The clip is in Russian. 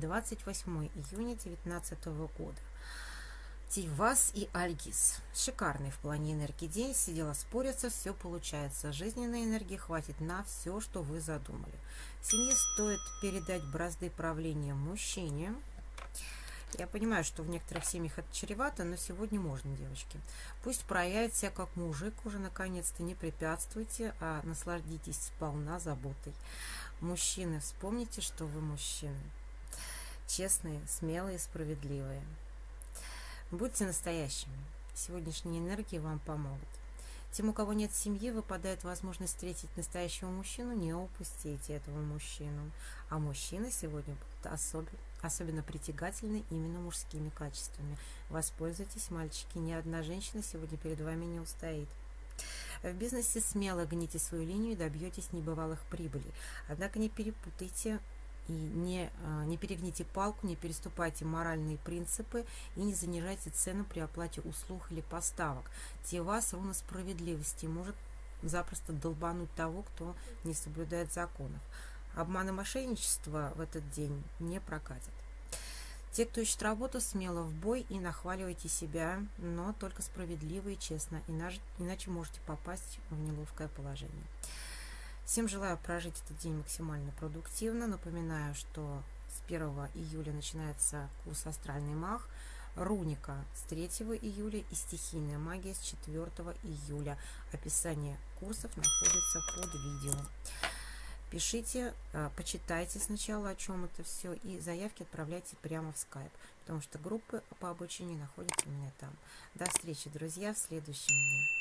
28 июня 2019 года. Тивас и Альгиз. Шикарный в плане энергии день. Сидела спориться, все получается. Жизненной энергии хватит на все, что вы задумали. Семье стоит передать бразды правления мужчине. Я понимаю, что в некоторых семьях это чревато, но сегодня можно, девочки. Пусть проявит себя как мужик уже наконец-то. Не препятствуйте, а насладитесь сполна заботой. Мужчины, вспомните, что вы мужчины. Честные, смелые, справедливые. Будьте настоящими. Сегодняшние энергии вам помогут. Тем, у кого нет семьи, выпадает возможность встретить настоящего мужчину, не упустите этого мужчину. А мужчины сегодня будут особенно, особенно притягательны именно мужскими качествами. Воспользуйтесь, мальчики, ни одна женщина сегодня перед вами не устоит. В бизнесе смело гните свою линию и добьетесь небывалых прибылей. Однако не перепутайте и не, а, не перегните палку, не переступайте моральные принципы и не занижайте цену при оплате услуг или поставок. Те вас ровно справедливости может запросто долбануть того, кто не соблюдает законов. Обман и мошенничество в этот день не прокатят. Те, кто ищет работу, смело в бой и нахваливайте себя, но только справедливо и честно, иначе можете попасть в неловкое положение. Всем желаю прожить этот день максимально продуктивно. Напоминаю, что с 1 июля начинается курс «Астральный маг», Руника с 3 июля и стихийная магия с 4 июля. Описание курсов находится под видео. Пишите, э, почитайте сначала, о чем это все, и заявки отправляйте прямо в скайп, потому что группы по обучению находятся у меня там. До встречи, друзья, в следующем дне.